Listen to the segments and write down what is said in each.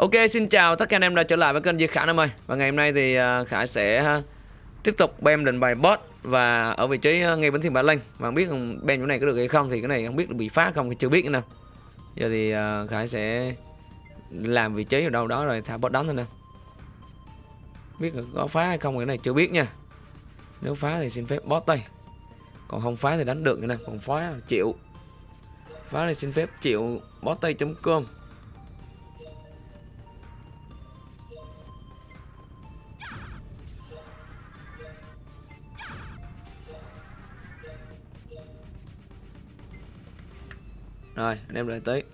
Ok, xin chào tất cả anh em đã trở lại với kênh Duy Khải em ơi. Và ngày hôm nay thì à, Khải sẽ à, tiếp tục bem định bài boss Và ở vị trí à, ngay bến thiên Ba Linh Và không biết bem chỗ này có được hay không thì cái này không biết bị phá không thì chưa biết nữa nè. Giờ thì Khải sẽ làm vị trí ở đâu đó rồi thả boss đánh thôi nè. Biết là có phá hay không cái này chưa biết nha. Nếu phá thì xin phép boss tay. Còn không phá thì đánh được nữa nè. Còn phá chịu. Phá thì xin phép chịu boss tay.com Rồi, anh em đợi tới.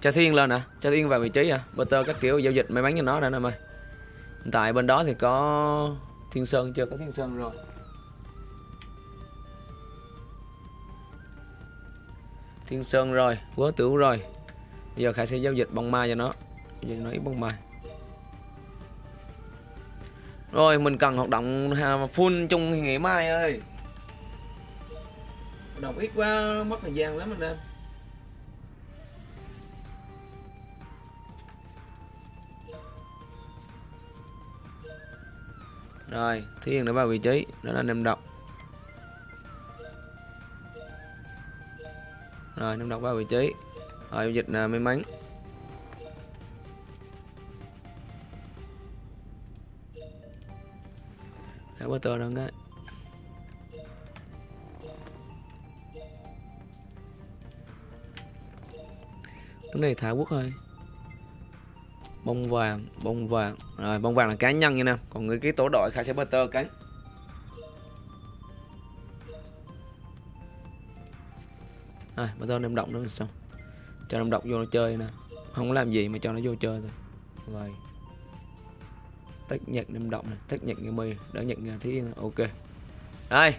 Cho Thiên lên nè, cho Thiên vào vị trí à. Butter các kiểu giao dịch may mắn cho nó đã em ơi. Hiện tại bên đó thì có Thiên Sơn chưa có Thiên Sơn rồi. Thiên Sơn rồi, Quớ Tử rồi. Bây giờ Khải sẽ giao dịch bông mai cho nó. Giao dịch nó ít bông mai. Rồi mình cần hoạt động full chung ngày mai ơi. Hoạt động ít quá mất thời gian lắm anh em. Rồi thiên đã vào vị trí Đó là anh em đọc Rồi anh em đọc vào vị trí. Rồi dịch là may mắn Thả đó cái Cái này thả quốc thôi Bông vàng, bông vàng. Rồi bông vàng là cá nhân nha nè Còn người cái tổ đội khai sẽ butter cái. Rồi butter đem động nữa xong. Cho đem động vô nó chơi nè. Không có làm gì mà cho nó vô chơi thôi. Rồi tách nhận năm động này tách nhận cái mây, đã nhận thấy ok. Đây,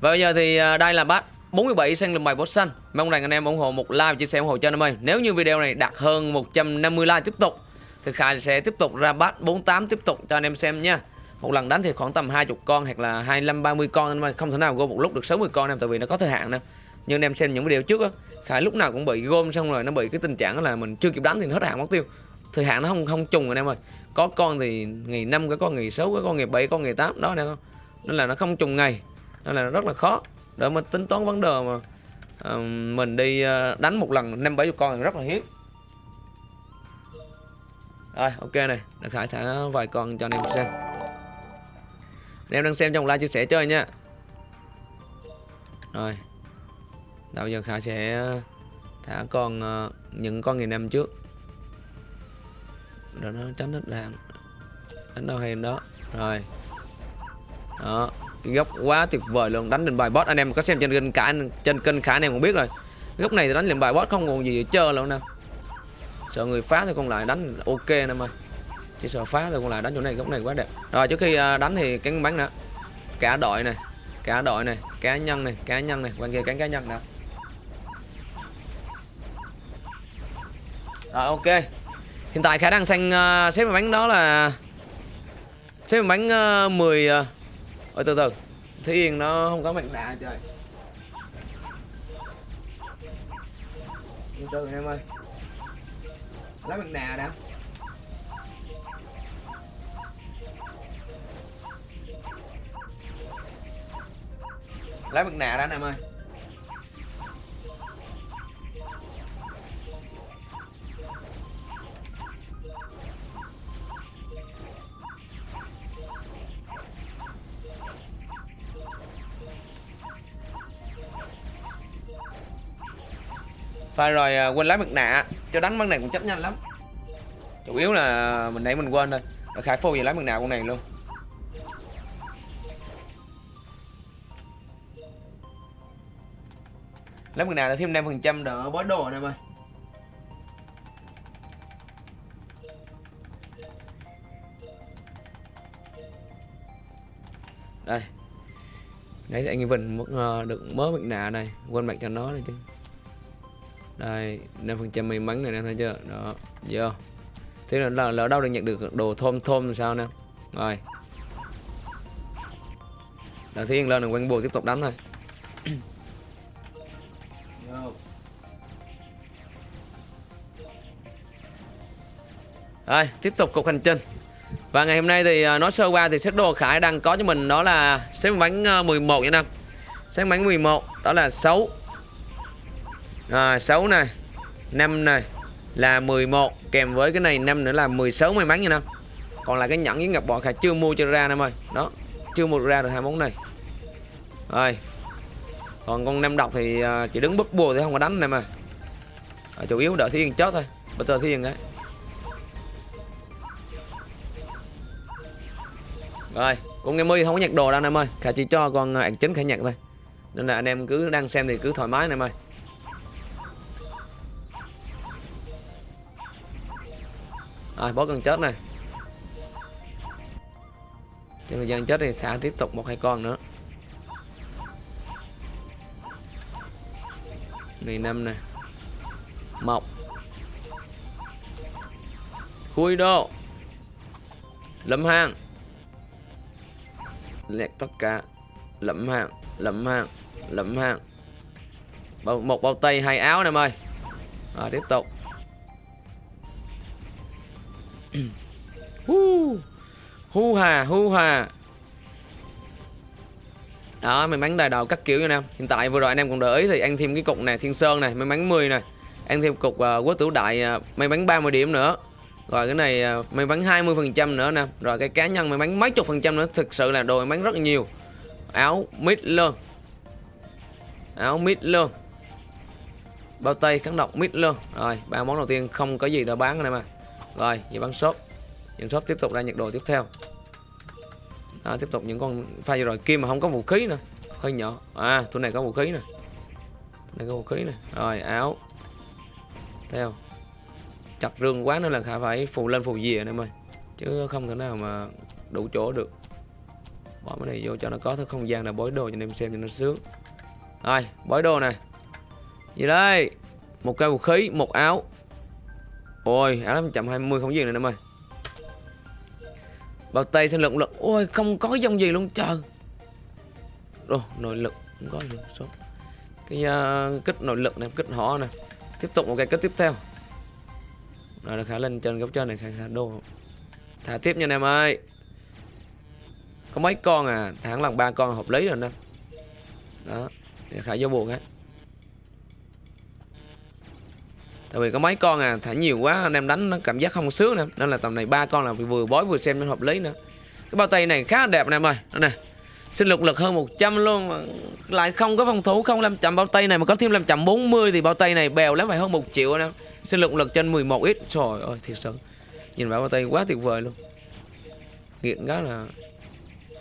và bây giờ thì à, đây là bát 47 xanh lùm bài boss xanh. Mong rằng anh em ủng hộ một like chia sẻ ủng hộ cho anh em nếu như video này đạt hơn 150 like tiếp tục, thì Khải sẽ tiếp tục ra bát 48 tiếp tục cho anh em xem nha. Một lần đánh thì khoảng tầm 20 con hoặc là 25 30 con anh em không thể nào gom một lúc được 60 con em, tại vì nó có thời hạn nè. Nhưng anh em xem những video trước á, Khải lúc nào cũng bị gom xong rồi, nó bị cái tình trạng là mình chưa kịp đánh thì hết hạn mất tiêu thời hạn nó không không trùng anh em ơi. Có con thì ngày năm có con ngày sáu có con ngày bảy con ngày tám đó nè không nên là nó không trùng ngày nên là nó rất là khó. Để mà tính toán vấn đề mà uh, mình đi uh, đánh một lần năm bảy con thì rất là hiếm. Rồi ok này đã khải thả vài con cho anh em xem. Anh em đang xem trong like chia sẻ chơi nha. Rồi bây giờ khải sẽ thả con uh, những con ngày năm trước rồi nó tránh hết đạn đánh đâu hay đó. Rồi. Đó. Cái góc quá tuyệt vời luôn. Đánh lên bài boss. Anh em có xem trên kênh cả, trên kênh khả anh em cũng biết rồi. Góc này thì đánh lên bài boss không còn gì để chơi luôn nè sợ người phá thì còn lại đánh ok nè mà chỉ sợ phá thì còn lại đánh chỗ này, góc này quá đẹp. Rồi, trước khi à, đánh thì cái bắn nữa. Cả đội này cả đội này, cá nhân này, cá nhân này. Quan kia cắn cá nhân đã rồi, ok. Hiện tại khả năng xanh uh, xếp bánh đó là xếp bánh uh, 10 uh, Ôi từ từ. Thế Yên nó không có mạnh đà trời. Từ từ em ơi. Lấy mạnh đà đã. Lấy mệnh đà đã em ơi. Phải rồi à, quên lấy mặt nạ. Cho đánh bắn này cũng chấp nhanh lắm. Chủ yếu là mình nãy mình quên thôi. Rồi Khải phô về lấy mặt nạ con này luôn. Lấy mặt nạ là thêm 5% đỡ bói đồ này em ơi Đây. Nãy anh Vinh ờ, được mớ mặt nạ này. Quên mặt cho nó này chứ đây 5% may mắn này nè thấy chưa đó vô thế là lỡ, lỡ đâu được nhận được đồ thôm thôm sao nè rồi đầu tiên lên là quanh bùa tiếp tục đánh thôi Rồi, tiếp tục cuộc hành trình. Và ngày hôm nay thì à, nói sơ qua thì set đồ Khải đang có cho mình đó là xếp bánh à, 11 nha năm. Xếp bánh 11 đó là 6. À, 6 này, 5 này là 11 kèm với cái này 5 nữa là 16 may mắn nha năm. Còn là cái nhẫn với ngọc bọ khả chưa mua cho ra năm ơi. Đó, chưa mua ra được hai món này. Rồi. Còn con năm độc thì à, chỉ đứng bất bùa thì không có đánh này mà. À, chủ yếu đợi thiên chết thôi. Bây giờ thiên đấy Rồi, con nghe mi không có nhặt đồ đâu anh em ơi. Khả chỉ cho con à, ảnh chính khả nhặt thôi. Nên là anh em cứ đang xem thì cứ thoải mái anh em ơi. Rồi, bó gần chết này. Trong thời gian chết thì thả tiếp tục một hai con nữa. Này năm này. Mọc. Khui đô. Lâm hang lẹt tất cả lẫm hàng lẫm hàng lẫm hàng một bao tay hai áo em ơi rồi tiếp tục hu hu hà hu hà đó may mắn đài đầu các kiểu nha em hiện tại vừa rồi anh em còn để ý thì ăn thêm cái cục này thiên sơn này may mắn 10 này. Ăn thêm cục uh, quốc tử đại uh, may mắn 30 điểm nữa. Rồi cái này uh, may mắn 20% nữa nè. Rồi cái cá nhân may mắn mấy chục phần trăm nữa. Thực sự là đồ may mắn rất nhiều. Áo mít luôn Áo mít luôn Bao tay kháng độc mít luôn Rồi ba món đầu tiên không có gì để bán này mà. Rồi vậy bắn shop. Những shop tiếp tục ra nhiệt độ tiếp theo. Đó, Tiếp tục những con pha rồi. Kim mà không có vũ khí nữa. Hơi nhỏ. À tụi này có vũ khí nè. Này có vũ khí nè. Rồi áo. Theo. Chặt rương quá nữa là khả phải phù lên phù dìa em ơi. Chứ không thể nào mà đủ chỗ được. Bỏ cái này vô cho nó có thứ không gian là bối đồ cho anh em xem cho nó sướng. Rồi bối đồ này gì đây? Một cây vũ khí một áo ôi áo 520 không gì này em ơi. Bao tay sinh lực lực ôi không có dòng gì luôn trời. Rồi nội lực không có gì số. Cái uh, kích nội lực này kích họ này tiếp tục một cái kích tiếp theo. Rồi khả lên trên góc trên này khả, khả đô. Thả tiếp nha anh em ơi. Có mấy con à? Thẳng lần ba con hợp lý rồi nè. Đó để khả vô buồn á tại vì có mấy con à thả nhiều quá, anh em đánh nó cảm giác không sướng nữa nên là tầm này ba con là vừa bói vừa xem nó hợp lý nữa. Cái bao tay này khá đẹp anh em ơi. Đây nè. Sinh lực lực hơn 100 luôn. Mà lại không có phòng thủ, không làm chậm bao tay này, mà có thêm làm chậm 40 thì bao tay này bèo lắm, phải hơn một triệu anh em. Sinh lực lực trên 11 ít. Trời ơi, thiệt sự. Nhìn vào bao tay quá tuyệt vời luôn. Nghiện cái là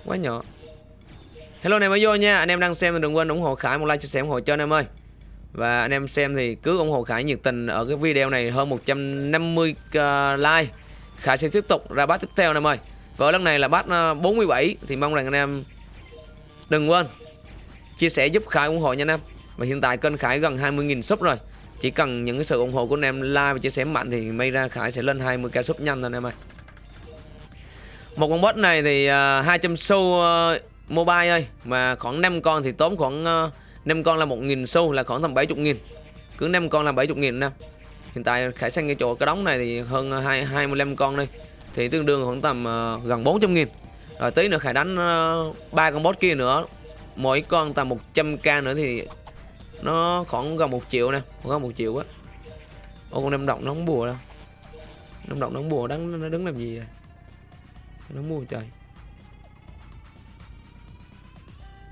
quá nhỏ. Hello anh em mới vô nha. Anh em đang xem thì đừng quên ủng hộ khải một like, chia sẻ ủng hộ cho anh em ơi và anh em xem thì cứ ủng hộ khải nhiệt tình ở cái video này hơn 150 uh, ờ, like. Khải sẽ tiếp tục ra bát tiếp theo anh em ơi. Và lần này là bát 47 ờ, thì mong rằng anh em đừng quên chia sẻ giúp khải ủng hộ nha anh em. Và hiện tại kênh khải gần 20.000 sub rồi. Chỉ cần những cái sự ủng hộ của anh em like và chia sẻ mạnh thì may ra Khải sẽ lên 20k sub nhanh thôi anh em ơi. Một con bot này thì ờ, uh, 200 xu uh, mobile ơi. Mà khoảng 5 con thì tốn khoảng uh, 5 con là 1.000 xu là khoảng tầm 70.000 cứ 5 con là 70.000 nè. Hiện tại Khải xanh cái chỗ cái đóng này thì hơn 2, 25 con đây. Thì tương đương khoảng tầm uh, gần 400.000 rồi tí nữa Khải đánh ờ, ba uh, con bot kia nữa. Mỗi con tầm 100k nữa thì nó khoảng gần một triệu nè khoảng một triệu á. Ô con năm động nó không bùa đâu. Năm động nó không bùa đứng nó đứng làm gì vậy? Nó bùa trời.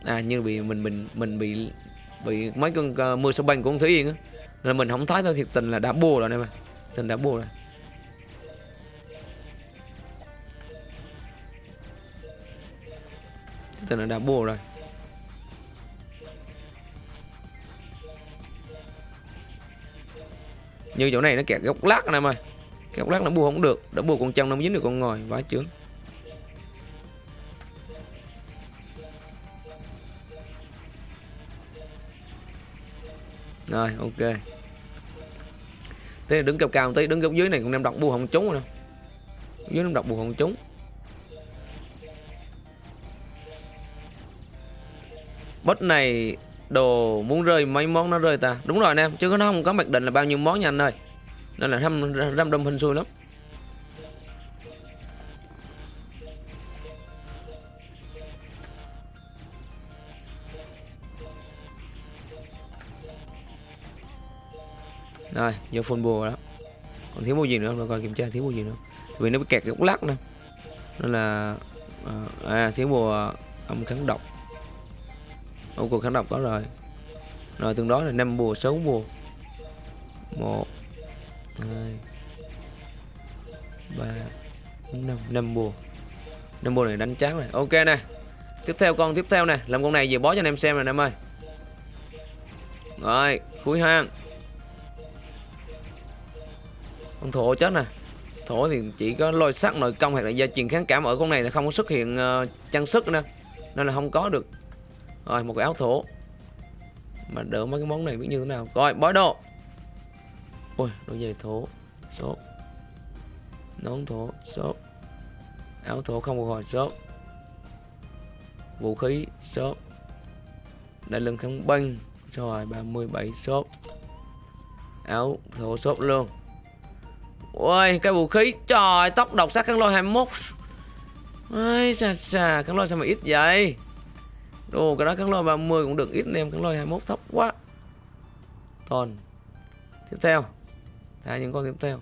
À như bị mình mình mình bị bị mấy con uh, mưa sao banh của thấy thúy yên á. Là mình không thấy thôi thiệt tình là đã bùa rồi nè mà tình đã bùa rồi. Tình là đã bùa rồi. Như chỗ này nó kẹt góc lát anh em ơi góc lát nó bua không được. Đã bua con chân nó mới dính được con ngồi. Vá chướng rồi, ok. Thế đứng cao cao tí, đứng góc dưới này cũng đem đọc bua không trúng rồi dưới đem đọc bua không trúng. Bot này, đồ muốn rơi mấy món nó rơi ta. Đúng rồi anh em, chứ nó không có mặc định là bao nhiêu món nha anh ơi. Nên là răm răm đâm hình xui lắm. Rồi vô full bùa đó. Còn thiếu mua gì nữa rồi coi kiểm tra thiếu mua gì nữa. Vì nó bị kẹt cái lắc nè. Nên là ờ, à, thiếu bùa ờ, âm kháng độc. Ông cuộc kháng độc có rồi. Rồi tương đối là năm bùa sáu bùa. Một hai ba bốn năm năm bùa. Năm bùa này đánh chán này. Ok nè. Tiếp theo con tiếp theo nè. Làm con này về bó cho anh em xem này em ơi. Rồi cuối hang con thổ chết nè. Thổ thì chỉ có lôi sắc nội công hoặc là gia truyền kháng cảm ở con này là không có xuất hiện uh, trang sức nữa nên là không có được. Rồi một cái áo thổ. Mà đỡ mấy cái món này biết như thế nào. Rồi bói đồ ôi đôi giày thổ. Số nón thổ. Số áo thổ không một hồi. Số vũ khí. Số đại lưng kháng binh rồi 37 số áo thổ sốt luôn. Ôi cái vũ khí. Trời tốc độc sát cắn lôi 21 Ôi xà xà cắn lôi sao mà ít vậy? Đồ cái đó cắn lôi 30 cũng được ít nè, cắn lôi 21 thấp quá. Còn Tiếp theo. Thả những con tiếp theo.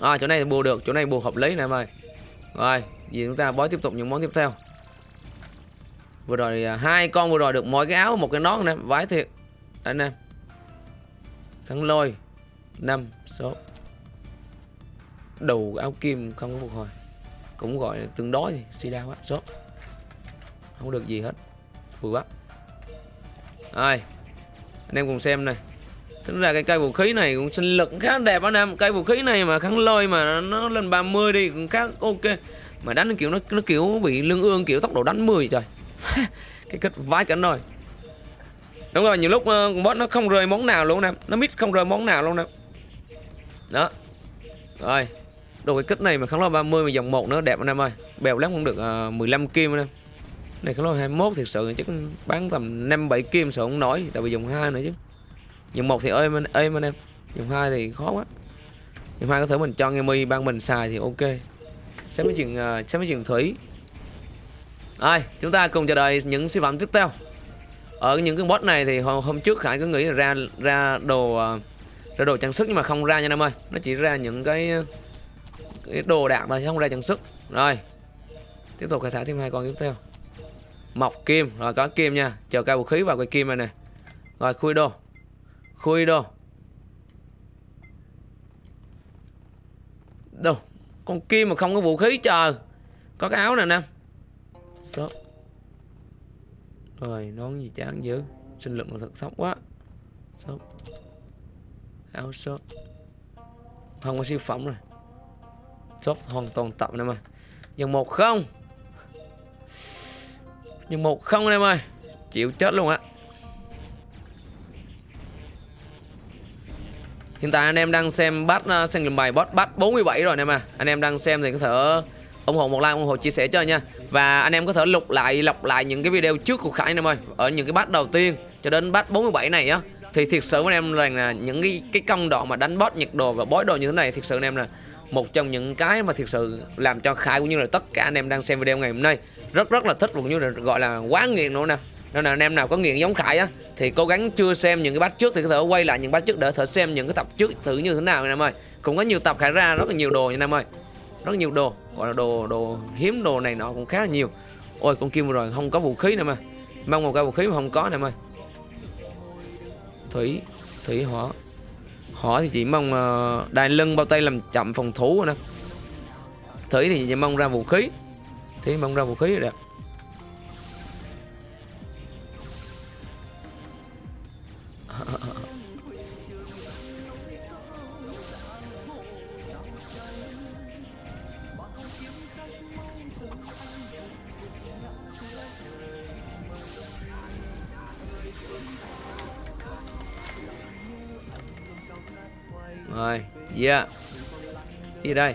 À chỗ này bù được Chỗ này bù hợp lý này mày Rồi Vì chúng ta bói tiếp tục những món tiếp theo. Vừa rồi à, hai con vừa rồi được mỗi cái áo một cái nón nè. Vái thiệt. Anh em cắn lôi. 5 số. Đầu áo kim không có phục hồi. Cũng gọi là tương đối thì si đau á số. Không được gì hết. Vừa bắt rồi anh em cùng xem này. Tính ra cái cây vũ khí này cũng sinh lực khá đẹp anh em. Cây vũ khí này mà kháng lôi mà nó lên 30 đi cũng khá ok. Mà đánh kiểu nó nó kiểu bị lưng ương kiểu tốc độ đánh 10 trời. Cái kết vái cảnh rồi. Đúng rồi nhiều lúc uh, boss nó không rơi món nào luôn nè. Nó mít không rơi món nào luôn nè đó. Rồi. Đồ cái kích này mà kháng lo 30 mà dòng một nữa đẹp anh em ơi. Bèo lắm cũng được à, uh, 15 kim anh em. Này kháng lo 21 thực sự chắc bán tầm 5 7 kim sợ không nổi tại vì dòng hai nữa chứ. Dòng một thì ơi êm ơi anh em. Dòng hai thì khó quá. Dòng hai có thể mình cho nghe mi ban mình xài thì ok. Xem mấy chuyện uh, xem mấy chuyện thủy. Ai chúng ta cùng chờ đợi những siêu phẩm tiếp theo. Ở những cái bot này thì hôm, hôm trước khải cứ nghĩ là ra ra đồ uh, ra đồ trang sức nhưng mà không ra nha em ơi. Nó chỉ ra những cái, cái đồ đạc thôi không ra trang sức. Rồi tiếp tục khai thả thêm hai con tiếp theo. Mọc kim rồi có kim nha. Chờ cao vũ khí vào cái kim này nè. Rồi khui đồ. Khui đồ. Đâu con kim mà không có vũ khí chờ. Có cái áo nè nam. Sớp. rồi nón gì chán dữ. Sinh lực mà thật sốc quá. Sớp áo shop không có siêu phẩm rồi. Shop hoàn toàn tập em ơi. Dần một không. Dần một không em ơi. Chịu chết luôn á. Hiện tại anh em đang xem bắt uh, à, xem bài bot bắt 47 rồi anh em à. Anh em đang xem thì có thể ủng hộ một like, ủng hộ chia sẻ cho nha. Và anh em có thể lục lại lọc lại những cái video trước của Khải anh em ơi. Ở những cái bắt đầu tiên cho đến bắt 47 này á thì thiệt sự anh em rằng là những cái cái công đoạn mà đánh boss nhiệt đồ và bói đồ như thế này, thiệt sự anh em là một trong những cái mà thiệt sự làm cho Khải cũng như là tất cả anh em đang xem video ngày hôm nay rất rất là thích cũng như là gọi là quá nghiện nữa nè. Nên là anh em nào có nghiện giống Khải á, thì cố gắng chưa xem những cái bát trước thì có thể quay lại những bát trước để thử xem những cái tập trước thử như thế nào anh em ơi. Cũng có nhiều tập Khải ra rất là nhiều đồ nha anh em ơi. Rất nhiều đồ, gọi là đồ đồ hiếm đồ này nọ cũng khá là nhiều. Ôi, con kim rồi không có vũ khí nè mà mong một cái vũ khí mà không có nè em ơi thủy thủy hỏa hỏa thì chỉ mong ờ, uh, đai lưng bao tay làm chậm phòng thủ rồi nè. Thủy thì chỉ mong ra vũ khí. Thủy mong ra vũ khí rồi đẹp yeah Đi đây.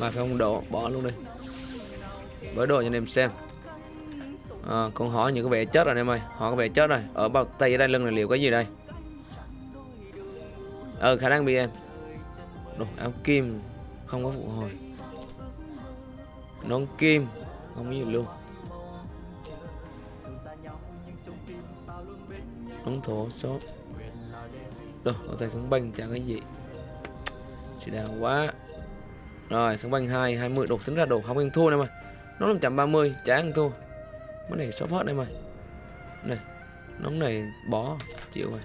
Mà phải không đổ, bỏ luôn đi. Bởi đồ cho anh em xem. À, con hỏi những cái vẻ chết rồi anh em ơi. Họ có vẻ chết rồi. Ở bao tay ở đây lưng này liệu cái gì đây? Ờ khả năng bị em. Đồ áo kim. Không có phụ hồi. Nón kim. Không có gì luôn. Nón thổ số. Đồ ở tay không banh chẳng cái gì. Chỉ đào quá. Rồi không banh hai hai mươi, đồ, tính ra đồ không ăn thua này mà. Nó là 130 chả ăn thua. Mới này shop hết đây mà. Này nóng này bỏ, chịu rồi.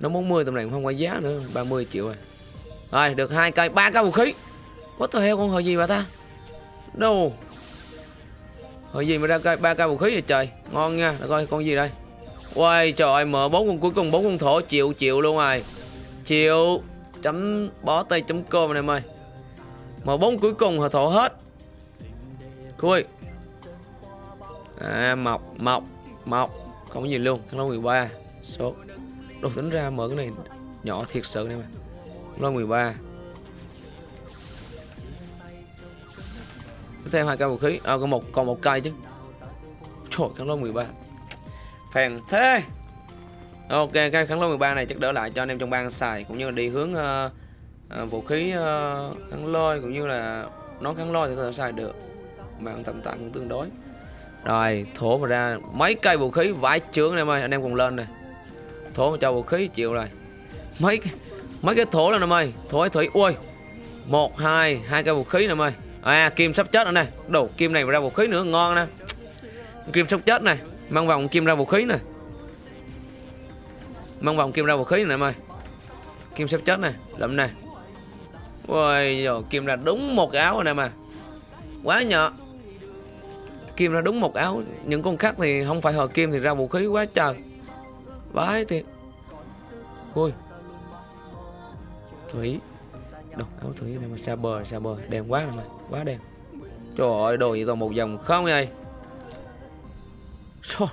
Nó 40 tầm này cũng không có giá nữa 30 triệu rồi. Rồi, được hai cây, ba cây vũ khí. Có tờ heo con hồi gì bà ta? Đồ hồi gì mà ra cây, ba cây vũ khí vậy trời? Ngon nha để coi con gì đây? Ôi trời ơi mở bốn con cuối cùng bốn con thổ chịu chịu luôn rồi. Chịu. Chấm bó tay chấm cơm này em ơi. Mở bốn cuối cùng họ thổ hết. Khui. À mọc mọc mọc. Không có gì luôn Khăn lông 13 Số. Đồ tính ra mở cái này nhỏ thiệt sự này mà Khăn lông 13 Thêm hai cây vũ khí. À còn một, còn một cây chứ. Trời khăn lông 13 Phèn thế. Ok cái kháng lôi 13 này chắc đỡ lại cho anh em trong bang xài cũng như là đi hướng uh, uh, vũ khí uh, kháng lôi cũng như là nó kháng lôi thì có thể xài được. Mạng tầm tạm cũng tương đối. Rồi thổ mà ra mấy cây vũ khí vãi trướng em ơi anh em cùng lên này thổ mà cho vũ khí chịu rồi. Mấy mấy cái thổ này em ơi thổ thủy ui. Một hai hai cây vũ khí này em ơi. À kim sắp chết rồi này đồ kim này mà ra vũ khí nữa ngon nè. Kim sắp chết này mang vòng kim ra vũ khí này mang vòng kim ra vũ khí này em ơi. Kim sắp chết này lụm này ôi rồi kim ra đúng một áo rồi nè mà quá nhỏ. Kim ra đúng một áo. Những con khác thì không phải hờ kim thì ra vũ khí quá trời. Vãi thiệt. Ui. Thủy. Đâu áo thủy này mà xa bờ xa bờ. Đèn quá rồi mà quá đèn trời ơi, đồ gì toàn một dòng không vậy? Trời.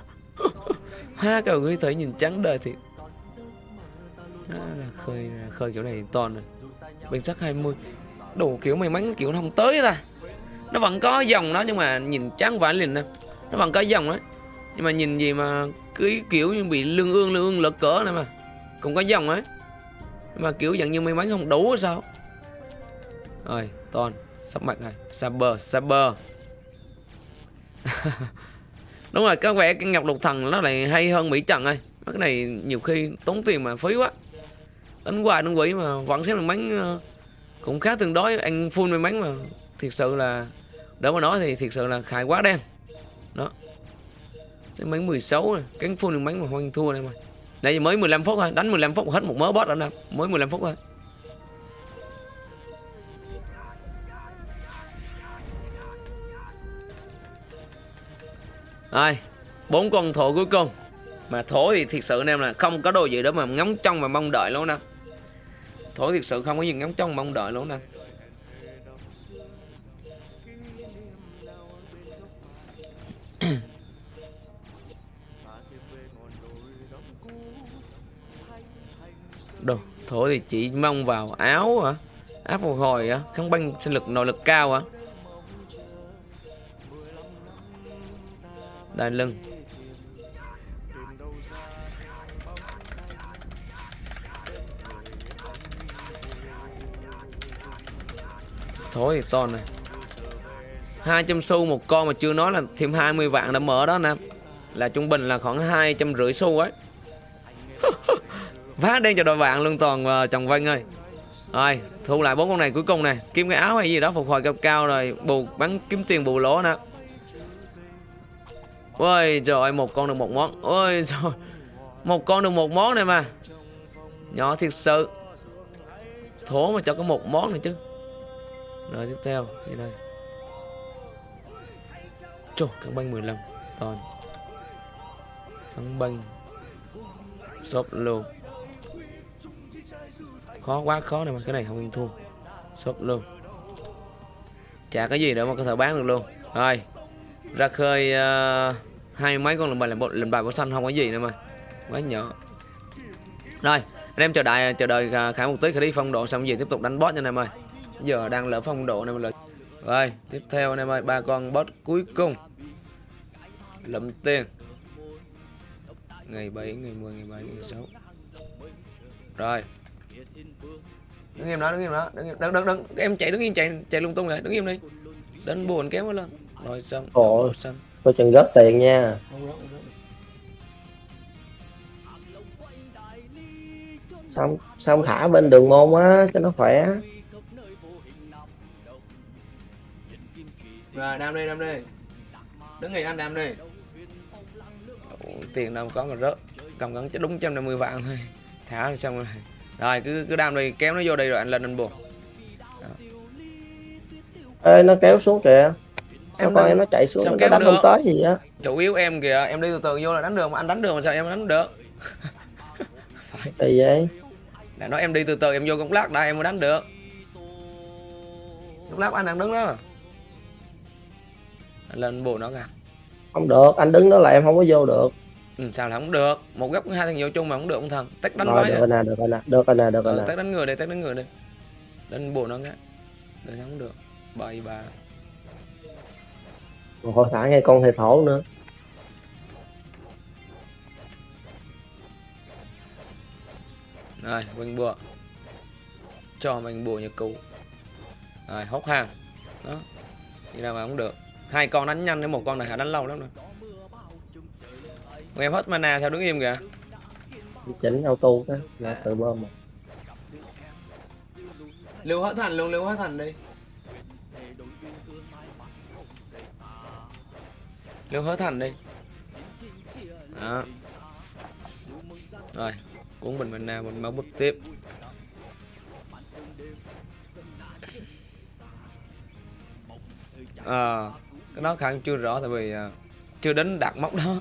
Hoa cả người thấy nhìn trắng đời thì à, khơi khơi kiểu này toàn rồi. Bên sắc 20 đồ kiểu may mắn kiểu nó không tới ta. Nó vẫn có dòng đó nhưng mà nhìn trắng vãi liền nè. Nó vẫn có dòng đấy nhưng mà nhìn gì mà cứ kiểu như bị lương ương lương ương lợt cỡ này mà. Cũng có dòng ấy. Mà kiểu dạng như may mắn không đủ sao? Rồi toàn sắp mặt này saber saber. đúng rồi, có vẻ cái ngọc lục thần nó lại hay hơn mỹ trần ơi. Cái này nhiều khi tốn tiền mà phí quá. Đánh hoài đánh quỷ mà vẫn xếp được bánh ờ, cũng khá tương đối. Ăn full may mắn mà thiệt sự là đỡ mà nói thì thiệt sự là khai quá đen. Đó. Sẽ bánh 16 này cánh full được bánh mà hoang thua này mà. Nãy giờ mới 15 phút thôi, đánh 15 phút hết một mớ boss rồi nè. Mới 15 phút thôi. Rồi, bốn con thổ cuối cùng. Mà thổ thì thiệt sự anh em là không có đồ gì đó mà ngóng trong và mong đợi luôn nè. Thổ thiệt sự không có gì ngóng trong mong đợi luôn nè. Đồ, thổ thì chỉ mong vào áo hả? Áp phục hồi á, kháng băng sinh lực nội lực cao hả? Đai lưng. Thối thì to này. 200 xu một con mà chưa nói là thêm 20 vạn đã mở đó nè là trung bình là khoảng hai trăm rưỡi xu ấy. Vá đen cho đội bạn luôn toàn và chồng Vân ơi. Rồi, thu lại bốn con này cuối cùng này. Kiếm cái áo hay gì đó, phục hồi cao cao rồi, bù, bắn kiếm tiền bù lỗ nè. Ôi trời ơi, một con được một món. Ôi trời Một con được một món này mà. Nhỏ thiệt sự. Thố mà cho có một món này chứ. Rồi tiếp theo. Đây đây. Trời, căng banh 15 Toàn. Căng banh Sốp luôn Khó quá khó này mà. Cái này không yên thua. Sốp luôn Chả cái gì nữa mà có thể bán được luôn. Rồi. Ra khơi uh, hai mấy con lần bài làm bộ lần bài bộ xanh không có gì nữa mà. Quá nhỏ. Rồi anh em chờ đợi chờ đợi khả một tí khả đi phong độ xong gì tiếp tục đánh boss nha anh em ơi. Giờ đang lỡ phong độ này mà rồi tiếp theo anh em ơi ba con boss cuối cùng. Lẫm tiền. Ngày 7 ngày 10 ngày 7 ngày 6 rồi. Đứng im đó đứng im đó đứng im. Đứng đứng đứng. Em chạy đứng im chạy chạy lung tung rồi đứng im đi. Đến buồn kéo lên. Rồi xong Ồ. màu xanh Coi chừng góp tiền nha. không không. Xong xong thả bên đường môn á cho nó khỏe. rồi đam đi đam đi đứng nghỉ anh đam đi tiền đâu có mà rớt cầm cắn đúng 150 vạn thôi thả rồi xong rồi rồi cứ cứ đam đi kéo nó vô đây rồi anh lên anh buồn Ê nó kéo xuống kìa. Em con em nó chạy xuống nó đánh không tới gì á. chủ yếu em kìa em đi từ từ vô là đánh được mà anh đánh được mà sao em đánh được? Kỳ vậy? đã nói em đi từ từ em vô công lát đã em mới đánh được. Lúc lát anh đang đứng đó. Anh lên buồn nó kìa. Không được, anh đứng đó là em không có vô được. ừ, sao là không được? Một góc hai thằng vô chung mà không được ông thần tách đánh Rồi được rồi nè, được rồi nè, được rồi nè, được rồi nè. tách đánh người đây tách đánh người đây đánh buồn nó cái đây không được. Bậy bà Một hồi thả ngay con hề thổ nữa. rồi mình bùa. Cho mình bùa nhật cụ. Rồi hốc hàng đó đi nào mà không được. Hai con đánh nhanh đến một con này hả đánh lâu lắm rồi. Còn em hết mana sao đứng im kìa? Chỉnh auto đó, là tự bơm mà. lưu hết thành luôn lưu hết thành đi lưu hết thành đi. Đó. Rồi cuốn bình mana mình máu bút tiếp. À, cái đó khả năng chưa rõ tại vì à, chưa đến đạt mốc đó.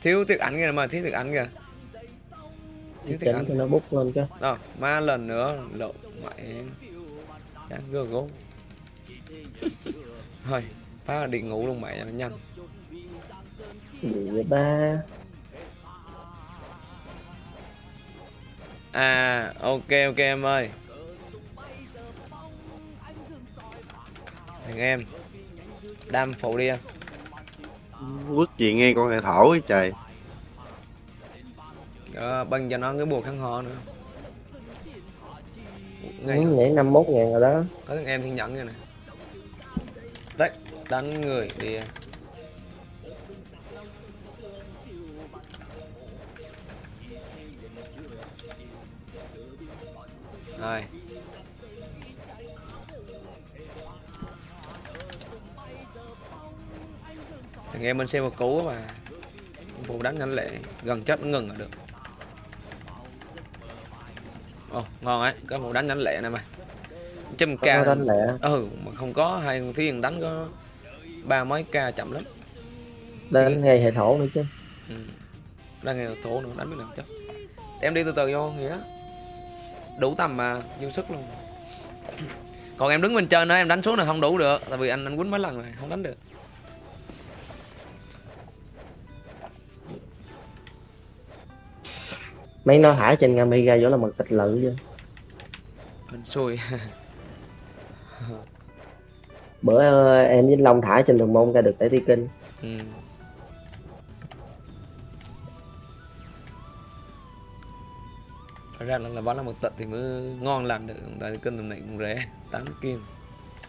Thiếu tiếng ảnh kìa mà thiếu tiếng ảnh kìa. Thiếu Chỉnh ảnh. cho nó bút lên chứ. đó ma lần nữa lộ mẹ. Chán gơ gốm thôi phá là đi ngủ luôn mẹ nhanh. Gì ba? à ok ok em ơi. Thằng em đam phụ đi em Quất gì nghe con hệ thổ ấy trời. Đó, băng cho nó cái bùa khăn ho nữa. Ngay nhảy 51 ngàn rồi đó. có thằng em thiên nhẫn này nè đánh người đi em. rồi. Thằng em bên xe một cú mà. Phụ đánh nhanh lẹ gần chết nó ngừng là được. Ồ ngon ấy. Có phụ đánh nhanh lẹ này mà. Nó ca. đánh lẹ. ừ mà không có hai thiên đánh có ba mấy ca chậm lắm Đánh ngay hệ thổ nữa chứ. ừ. đang nghe thổ nữa đánh biết làm chết em đi từ từ vô nghĩa đủ tầm mà dư sức luôn còn em đứng bên trên đó em đánh xuống là không đủ được tại vì anh anh quýnh mấy lần rồi không đánh được Mấy nó thả trên Amiga vô là mật tịch lự chứ. anh xui Bữa ờ, em với Long thả trên đường môn ra được để đi kinh. ừ. phải ra là, là bắn là một tận thì mới ngon làm được tại cân tầm này cũng rẻ 8 kim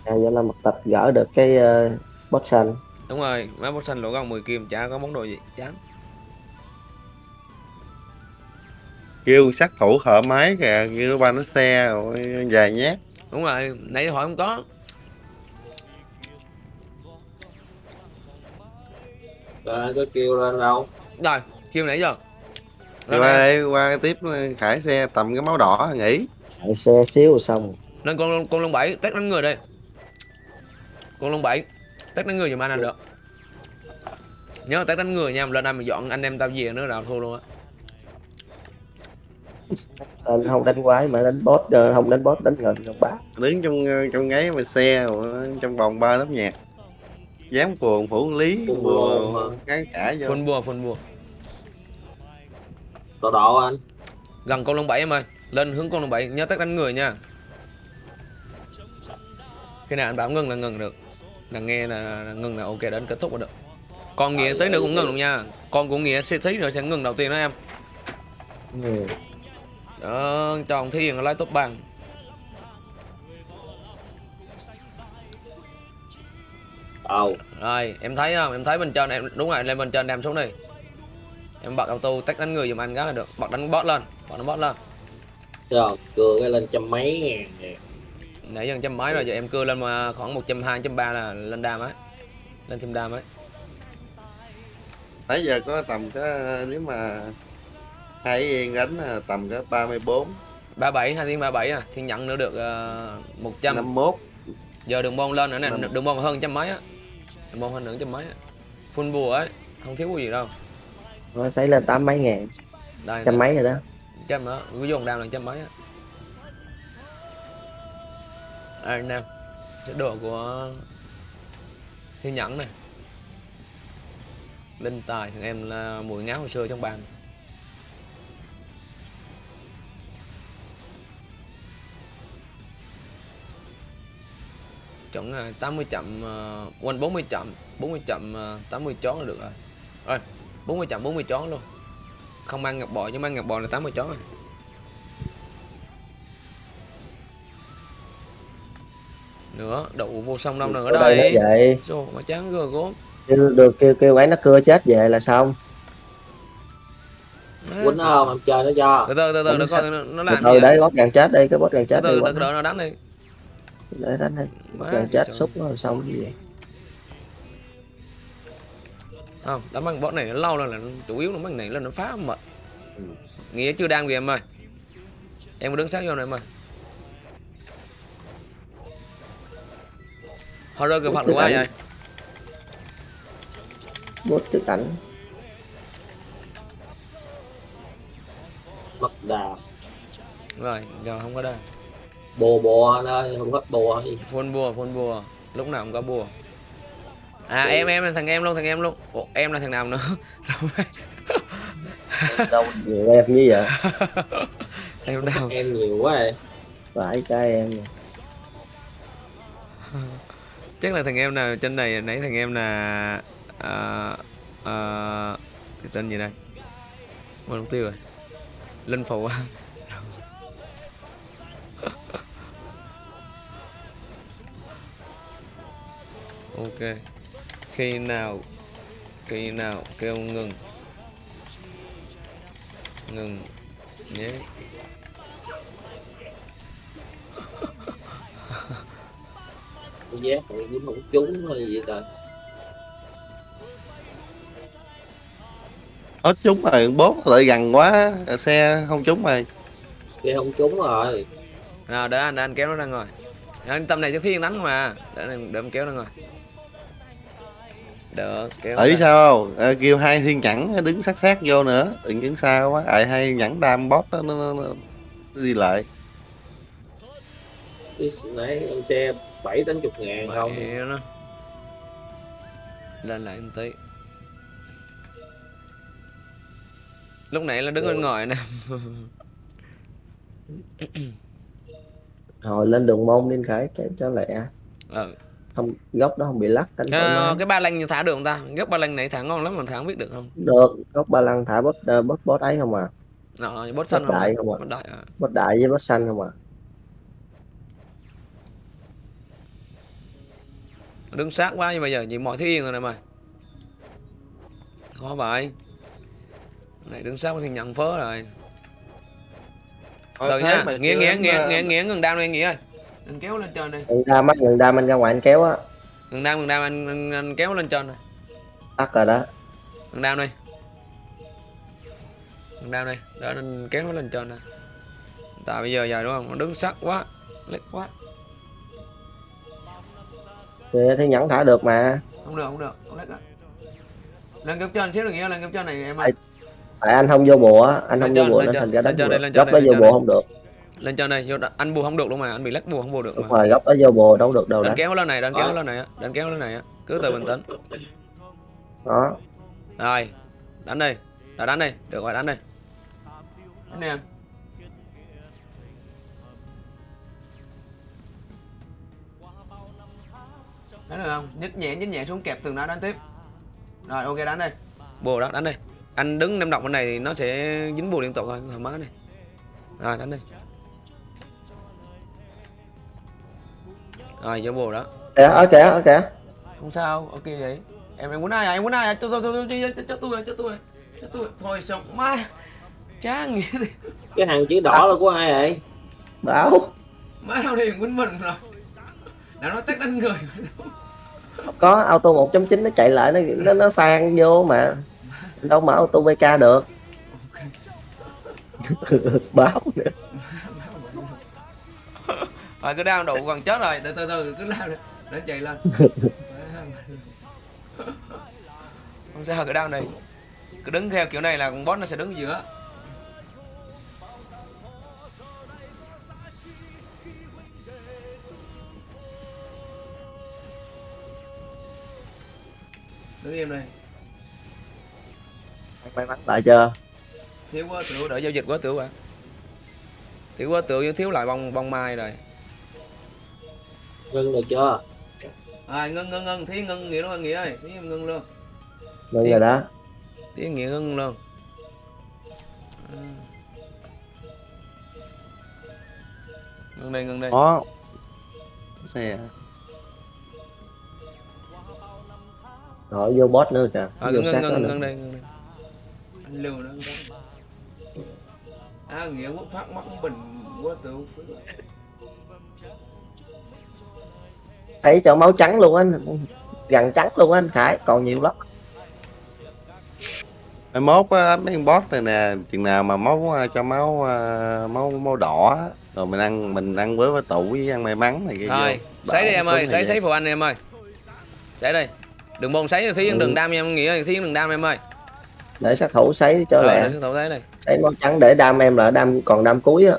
À, vậy là mật tịch gỡ được cái uh, boss xanh. đúng rồi mấy bot xanh lỗ găng 10 kim chả có món đồ gì chán Kêu sát thủ thợ máy kìa Kêu ba nó xe rồi dài nhát đúng rồi nãy hỏi không có Có kêu lên đâu. Rồi kêu nãy giờ. Rồi qua đây. qua tiếp khải xe tầm cái máu đỏ nghỉ. Chạy xe xíu rồi xong. lên con con lông bảy test đánh người đây. Con lông bảy test đánh người giùm anh là được. Nhớ test đánh người nha lên đây mà dọn anh em tao về nữa là thua luôn á. Anh không đánh quái mà đánh boss, ờ, không đánh boss đánh gần gần bá. Đứng trong trong gáy mà xe rồi trong vòng ba lớp nhạc Dám phường phủ lý Phường bùa kháng cả vô. Phun bùa phun bùa. Tọa độ anh. Gần con lông bảy em ơi. Lên hướng con lông bảy. Nhớ test đánh người nha. Khi nào anh bảo ngừng là ngừng được. Là nghe là, là ngừng là ok đến kết thúc là được. Còn nghĩa tí nữa cũng ngừng luôn nha. Con của nghĩa sẽ tí nữa sẽ ngừng đầu tiên đó em. Ừ. đó cho ông thiên lấy top bằng đâu? Rồi em thấy không? Em thấy bên trên em đúng rồi lên bên trên đem xuống đi. Em bật auto tách đánh người giùm anh cái là được. Bật đánh bot lên bật đánh bot lên. Rồi cưa cái lên trăm mấy ngàn nè nãy giờ trăm mấy rồi giờ em cưa lên mà khoảng một trăm hai trăm ba là lên đam ấy. Lên thêm đam ấy. Nãy giờ có tầm cái nếu mà hai yên đánh là tầm cái 34 ba bảy hai tiếng ba bảy à? Thiên nhận nữa được uh, một trăm. 51 giờ đường môn lên nữa nè đường môn hơn trăm mấy á môn hơn nữa trăm mấy full bùa ấy không thiếu cái gì đâu. Nó thấy lên tám mấy ngàn. Đây trăm mấy rồi đó. Trăm đó ví dụ đam là trăm mấy á. Đây nè sẽ đồ của thiên nhẫn này. Linh tài thằng em là mùi ngáo hồi xưa trong bàn chuẩn là 80 chậm uh, quanh 40 chậm 40 chậm uh, 80 chón là được rồi. Rồi 40 chậm 40 chón luôn. Không mang ngọc bò nhưng mang ngọc bò là 80 chón rồi. Nữa đậu vô sông đâu nữa Ở đây. đây vậy Rồi mà chán gờ gốm. Kêu được kêu kêu ấy nó cưa chết về là xong. Quýnh nó không em chơi nó cho. Từ từ từ từ nó từ làm từ gì. đấy bót gần chết đi cái bót gần từ chết đi từ đợi nó. đánh đi để đánh Má, gần chết xúc nó xong cái gì không đám băng bot này nó lâu rồi là nó- chủ yếu là băng này là nó phá mệt. Nghĩa chưa đang vì em ơi. Em có đứng sát vô này em ơi. Horror kêu phật quá vậy. Bót trước cảnh mất đà. Rồi giờ không có đây bồ bò nó không hết bò gì. Phun bùa phun bùa. Lúc nào cũng có bùa. À em em là thằng em luôn thằng em luôn. Ủa, em là thằng nào nữa? Đâu đâu nhiều em như vậy. Em nào em nhiều quá rồi phải cái em chắc là thằng em nào trên này nãy thằng em là à, à, cái tên gì đây? Quên tiêu rồi. Linh phụ ok. Khi nào khi nào kêu ngừng? Ngừng nhé. Cái giác này dính không trúng hay gì trời? Nó trúng rồi bốt lại gần quá xe không trúng rồi. Cái không trúng rồi. Nào để anh để anh kéo nó ra ngồi. Anh tâm này cho thiên đánh mà. Để để em kéo nó ngồi đỡ kéo ra. sao? À, kêu hai thiên nhẫn đứng sát sát vô nữa. Đừng đứng xa quá. Ai hai nhẫn đam bot nó, nó, nó, nó đi lại. Cái nãy em xe bảy tám chục ngàn không? Mẹ nó lên lại một tí. Lúc nãy là đứng Ừ. bên ngoài nè. Hồi lên đường môn lên khởi cho, cho lẹ. Ừ. không góc đó không bị lắc thoải cái, mái cái ba lanh thả được không ta? Gốc ba lanh này thả ngon lắm mà thả không biết được không? Được góc ba lăng thả bót uh, bót bót ấy không à. Nó, bốt xanh đại không ạ? bốt đại à. bót đại với bót xanh không à. Đứng sát quá nhưng bây giờ chỉ mọi thứ yên rồi này mày. Khó vậy. Này đứng sát có thiên nhận phớ rồi. Thôi từ nha em, nghĩa ờ, nghĩa nghĩa ngừng đam đi nghĩa ơi anh kéo lên trên đi. Gần đam á gần đam anh ra ngoài anh kéo á. Ngừng đam ngừng đam anh, anh, anh kéo lên trên này tắt rồi đó. Ngừng đam đi. Ngừng đam đi. Để anh kéo nó lên trên này tại bây giờ giờ đúng không? Nó đứng sát quá lết quá. Thì thì nhẫn thả được mà. Không được không được. Không lết đó lên kéo trên xíu được nghĩa lên kéo trên này em Ai- tại anh không vô bùa á anh Lên không trên, vô bùa lên nên thành ra đánh bùa. góc đây, đó lên vô bùa đây. không được lên trên đây vô anh bù không được luôn mà anh bị lắc bù không bù được đúng mà. rồi góc đó vô bùa đâu được đâu đánh kéo lên này đánh kéo Ờ. lên này đánh kéo lên này á. Cứ từ bình tĩnh. Đó. Rồi đánh đi. Đã đánh đi được rồi đánh đi. Đánh đi em đánh được không? Nhích nhẹ nhích nhẹ xuống kẹp tường đá đánh tiếp. Rồi ok đánh đây bùa đó đánh đây anh đứng nem động bên này thì nó sẽ dính bùa liên tục thôi thoải mái này. Rồi đánh đi rồi vô bùa đó. Kìa ở kìa ở kìa. Không sao ok vậy. Em em muốn ai à? Em muốn ai à? Cho tôi tôi tôi cho, cho tôi cho tôi cho tôi thôi xong má. Chán cái hàng chữ đỏ là của ai vậy? Bảo. Má sao đi quýnh mình rồi. Đã nói tắt đánh người. Có auto 1.9 nó chạy lại nó nó nó phan vô mà. Đâu mà auto VK được. Báo nữa rồi cứ đau đủ còn chết rồi. Để từ từ cứ lao để, chạy lên. Không sao cứ đau này. Cứ đứng theo kiểu này là con boss nó sẽ đứng ở giữa. Đứng im đây. May mắn lại chưa? Thiếu quá tiểu đợi giao dịch quá tiểu à thiếu quá tiểu thiếu lại bông bông mai rồi ngưng được chưa? À ngưng ngưng ngưng. Thí ngưng nghĩa luôn nghĩa ơi. Thí em ngưng luôn. Ngưng rồi đó. thí nghĩa ngưng luôn. À. ngưng đây ngưng đây. Có. Xe. Rồi vô boss nữa kìa. À, vô ngưng sát ngưng ngưng nữa ngưng đây ngưng đây. Anh lưu nó à nghĩa quốc phát mắt bình quá tiểu thấy cho máu trắng luôn á gần trắng luôn á anh khải còn nhiều lắm. Mai mốt á, mấy con boss này nè chừng nào mà máu à, cho máu à, máu máu đỏ rồi mình ăn mình ăn với với tủ với ăn may mắn này kia rồi sấy đi em ơi sấy sấy phụ anh em ơi. Sấy đi đừng bồn sấy thí Ừ. đừng đam em nghĩa thí đừng đam em ơi. Để sát thủ sấy cho rồi lẹ. để thủ thế này sấy máu trắng để đam em là đam còn đam cuối á.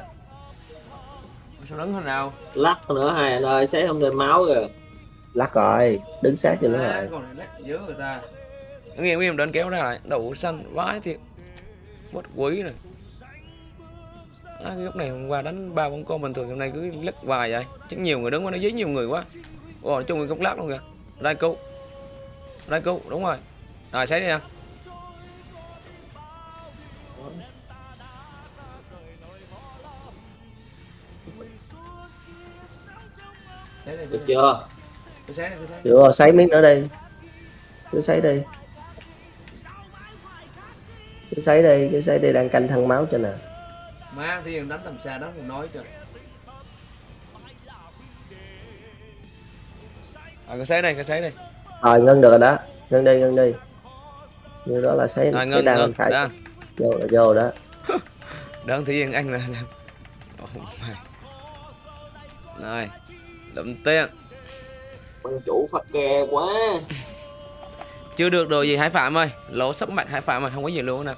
Sao đứng thế nào? Lắc nữa hai anh ơi xé không thêm máu kìa lắc rồi đứng sát cho nó à, rồi. còn này lắc dữ người ta. Đứng im im đến kéo ra lại đậu xanh vãi thiệt. Mất quý rồi. À, cái lúc này hôm qua đánh ba bóng con bình thường hôm nay cứ lắc vài vậy. Chứ nhiều người đứng quá nó dí nhiều người quá. Ồ chung người gốc lắc luôn kìa. Đây cứu. Đây cứu đúng rồi. Rồi sấy đi em được chưa Đi, cứ sấy miếng nữa đi cứ sấy đi cứ sấy đi cứ sấy đi đang canh thăng máu cho nè. Má thì đánh tầm xa đó còn nói cho. À cái sấy đây cái sấy đây. Rồi ngưng được rồi đó. Ngưng đi ngưng đi như đó là sấy rồi ngưng đam ngưng phải đó vô vô đó. Đơn thì yên là làm oh my rồi lụm tiền ban chủ phát ke quá. Chưa được đồ gì hải phạm ơi. Lỗ sắp mặt hải phạm ơi không có gì luôn nè.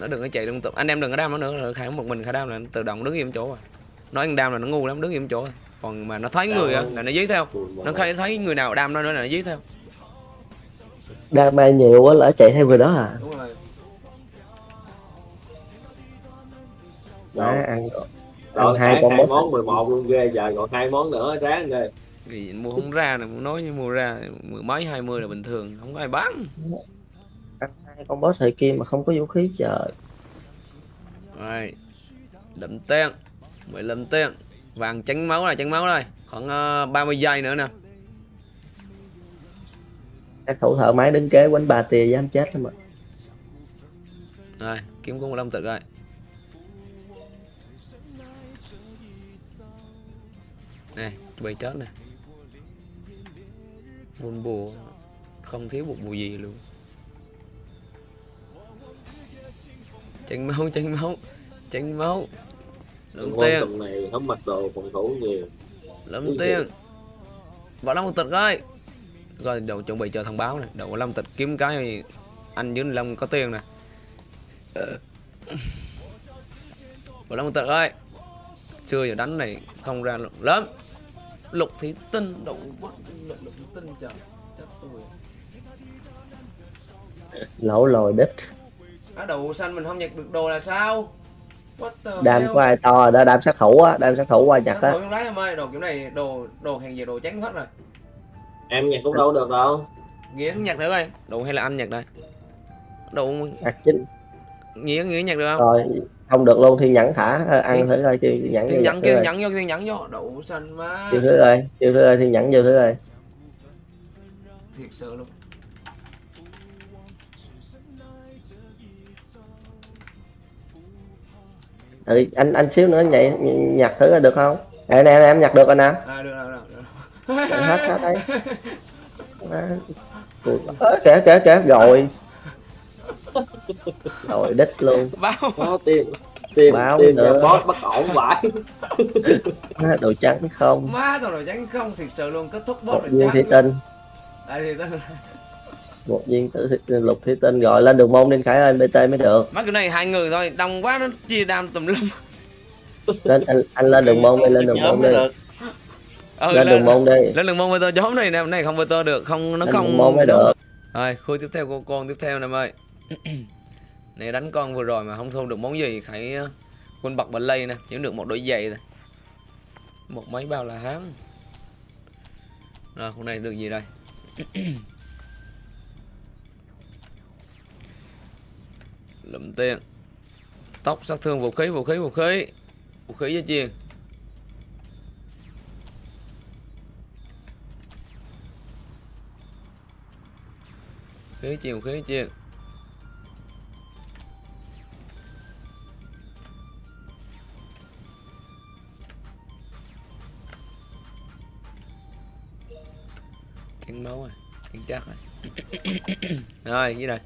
Nó đừng có chạy liên tục anh em đừng có đam nó nữa rồi khải một mình khải đam là nó tự động đứng im chỗ rồi nói anh đam là nó ngu lắm đứng im chỗ rồi. còn mà nó thấy người á là nó dí theo. Nó thấy thấy người nào đam nó nữa là nó dí theo. Đam mai nhiều quá lỡ chạy theo người đó à. Đúng rồi. Đó ăn rồi hai con hai boss. món 11 luôn ghê giờ còn hai món nữa ráng ghê. Gì mua không ra nè muốn nói như mua ra mười mấy hai mươi là bình thường không có ai bán. Hai con boss thời kia mà không có vũ khí trời. Rồi lụm tiền 15 tiền vàng tránh máu này tránh máu đây khoảng uh, 30 giây nữa nè. Các thủ thợ máy đứng kế quánh ba tia dám chết lắm mà. Rồi kiếm con 15 tự rồi chuẩn bị chết nè. Buồn bùa không thiếu một bùa gì luôn. Tránh máu tránh máu tránh máu. Quan tiền. này không mặc đồ phòng thủ nhiều. Ui tiền. Vào long tịch rồi rồi đầu chuẩn bị chờ thông báo nè. Đầu long tịch kiếm cái anh với long có tiền nè. Vào long tịch ơi chưa giờ đánh này không ra lớn lục thì tinh đậu quá lục lục tinh trời. Chết tôi. Lỗ lồi đít á đậu xanh mình không nhặt được đồ là sao? Đam của ai to rồi đó đam sát thủ á đam sát thủ qua nhặt á. đấy em ơi đồ kiểu này đồ đồ hàng gì đồ trắng hết rồi. Em nhặt cũng đâu được đâu. Nghĩa nhặt thử coi đồ hay là anh nhặt đây? Đồ nhặt chính. Nghĩa nghĩa nhặt được không? Rồi không được luôn thì nhẫn thả ờ, ăn thử coi chưa nhẫn thiên nhẫn coi. nhẫn vô thiên nhẫn vô. Đậu xanh má. chưa thử rồi chưa thử rồi thì nhẫn vô thử rồi thiệt sự luôn. Ừ, anh anh xíu nữa nhảy nhặt thử coi được không? Nè nè nè, em nhặt được rồi nè. À được rồi được rồi hết hết đấy. Kìa kìa kìa rồi rồi đích luôn. Báo. Có tiền tiền Báo tiền nữa. boss bất ổn vãi đồ trắng không? Má tao rồi trắng không? Thiệt sự luôn kết thúc một boss viên rồi thủy trắng. Tinh. Đây thì tao một viên tử lục thủy tinh gọi lên đường môn đi khải ơi bt mới được. Má cái này hai người thôi đông quá nó chia đam tùm lum. Lên anh, anh lên đường môn đi lên đường môn mới đi. Được ừ, lên đường môn đi. lên đường môn với tôi nhóm này nè này không với tôi được không nó Lên không đường môn mới được. Rồi khu tiếp theo của con tiếp theo nè em ơi này đánh con vừa rồi mà không thu được món gì khải ờ, quân bật bật lây nè, chỉ được một đôi giày thôi. Một mấy bao là hám. Rồi, con này được gì đây? Lụm tiền. Tóc sát thương vũ khí vũ khí vũ khí. Vũ khí với chiên. Khí chiên, vũ khí chiên. Tiếng máu rồi, tiếng chắc rồi. Rồi, như này.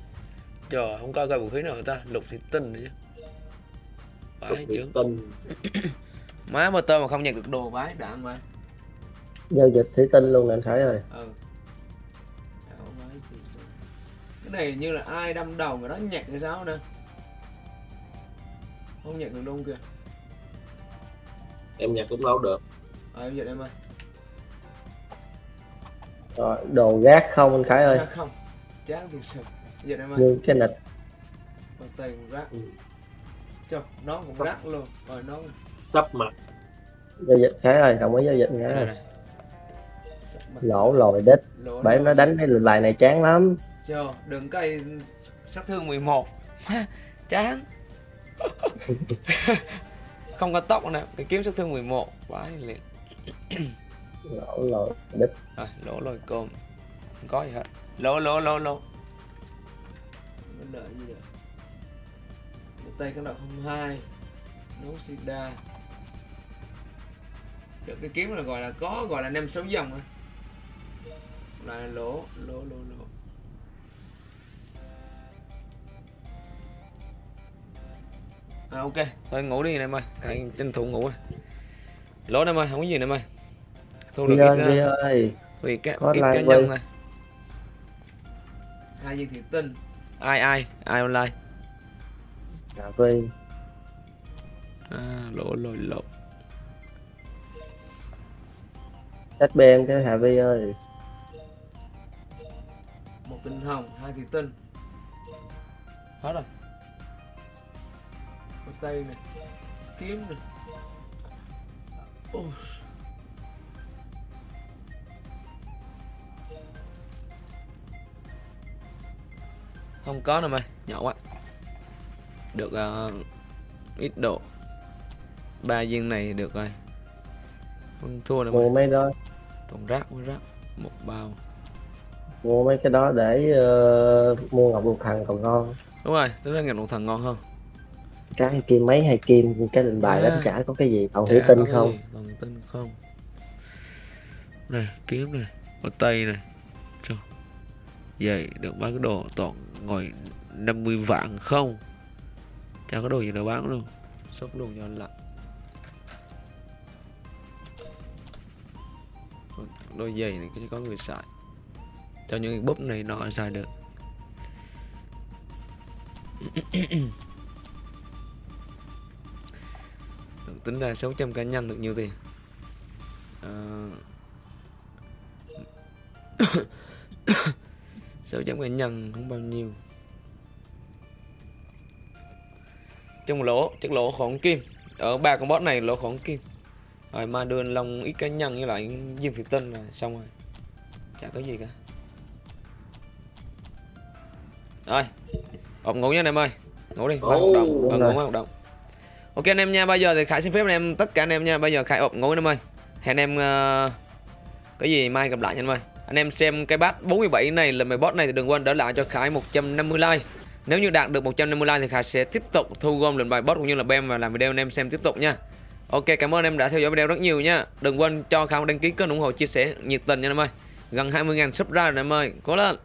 Trời, không có coi vũ khí nào người ta Lục thủy tinh nữa chứ. Vãi chứ. Má mà tơ mà không nhận được đồ vãi đạn mà giao dịch thủy tinh luôn nè anh khải ơi. Ừ. Cái này như là ai đâm đầu người đó nhặt hay sao nè? Không nhặt được luôn kìa. Em nhặt cũng đâu được? Ờ, em dịch em ơi rồi đồ gác không anh khải ơi? Ra không. Chán thiệt sự Dịch em ơi cái nịch. Còn tay cũng rác. Ừ. Trời, nó cũng rác luôn. Rồi nó sắp mặt. Giao dịch khải ơi không có giao dịch Đây mặt. lỗ lồi đích Lỗ bởi nó đánh cái bài này chán lắm. Trời, đừng cây sát thương 11 Chán. Không có tóc nè, cái kiếm sát thương 11 Vãi liền lỗ lồi đích Rồi, lỗ lôi côm Không có gì hết. Lỗ, lỗ, lỗ, lỗ. Vấn đề gì được Một tay cái đọc 02 Nấu sida Được cái kiếm là gọi là có, gọi là 5-6 dòng thôi Là lỗ, lỗ, lỗ, lỗ. À ok, thôi ngủ đi em ơi, tranh thủ ngủ rồi. Lỗ em ơi, không có gì em ơi Thu được ít ơi đi ơi. Vì cá, ít cá nhân thôi Hai viên thiệt tinh Ai ai, ai online? Cà phê À, lỗ lồi lỗ. SBN cái Hà Vi ơi. Một tinh hồng, hai thiệt tinh Hết rồi. Có tay này. Kiếm này. Ôi. Không có nữa mày, nhỏ quá. Được ờ, ít độ. Ba viên này được rồi. Không thua nữa mua mấy đó. Toàn rác với rác Một bao. Mua mấy cái đó để ờ, mua ngọc lục thần còn ngon. Đúng rồi, tính ra nghiệp một thằng ngon hơn. Cái kim mấy hay kim cái định bài À. đánh trả có cái gì? Còn có cái không? Còn tinh không? Này, kiếm này. Có tay này. Trời. Vậy được bán cái đồ toàn ngồi 50 vạn không? Chả có đồ gì đâu bán luôn. Sốc luôn cho anh lạnh. Đôi giày này chỉ có người xài. Cho những cái búp này nọ xài được. Được tính ra 600 cá nhân được nhiêu tiền? Ờ, 600 cá nhân không bao nhiêu. Chung lỗ chắc lỗ khổng kim. Ở ba con boss này lỗ khổng kim. Rồi ma đưa long ít cá nhân với lại viên thủy tinh là xong rồi. Chả có gì cả. Rồi ộp ngủ nha anh em ơi. Ngủ đi mai hoạt động rồi. ngủ mai hoạt động. Ok anh em nha bây giờ thì khải xin phép anh em tất cả anh em nha bây giờ khải ộp ngủ anh em ơi. Hẹn em ờ, cái gì mai gặp lại nha anh em ơi anh em xem cái bát 47 này là mày boss này thì đừng quên đỡ lại cho khải 150 like. Nếu như đạt được 150 like thì khải sẽ tiếp tục thu gom lần bài boss cũng như là bem và làm video anh em xem tiếp tục nha. Ok, cảm ơn em đã theo dõi video rất nhiều nha. Đừng quên cho khải một đăng ký kênh ủng hộ chia sẻ nhiệt tình nha anh em ơi. Gần 20.000 subscribe rồi anh em ơi. Cố lên.